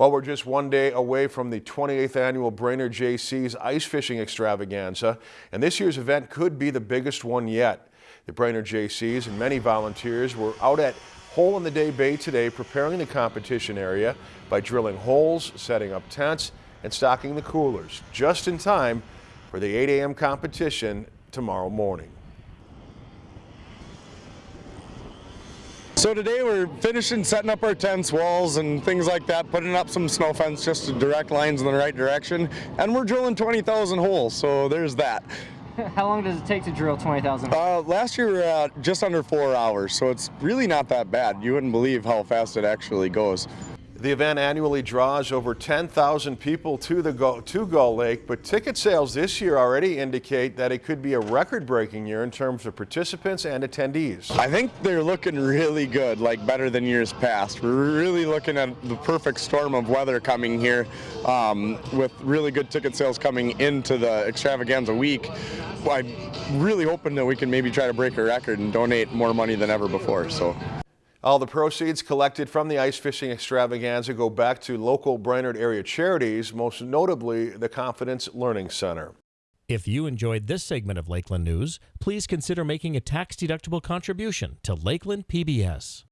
Well, we're just one day away from the 28th annual Brainerd Jaycees ice fishing extravaganza, and this year's event could be the biggest one yet. The Brainerd Jaycees and many volunteers were out at Hole in the Day Bay today preparing the competition area by drilling holes, setting up tents, and stocking the coolers, just in time for the 8 a.m. competition tomorrow morning. So today we're finishing setting up our tents, walls, and things like that, putting up some snow fence just to direct lines in the right direction, and we're drilling 20,000 holes, so there's that. How long does it take to drill 20,000? Uh, last year we were at just under four hours, so it's really not that bad. You wouldn't believe how fast it actually goes. The event annually draws over 10,000 people to the Gull, to Gull Lake, but ticket sales this year already indicate that it could be a record-breaking year in terms of participants and attendees. I think they're looking really good, like better than years past. We're really looking at the perfect storm of weather coming here um, with really good ticket sales coming into the extravaganza week. I'm really hoping that we can maybe try to break a record and donate more money than ever before. So. All the proceeds collected from the ice fishing extravaganza go back to local Brainerd area charities, most notably the Confidence Learning Center. If you enjoyed this segment of Lakeland News, please consider making a tax-deductible contribution to Lakeland PBS.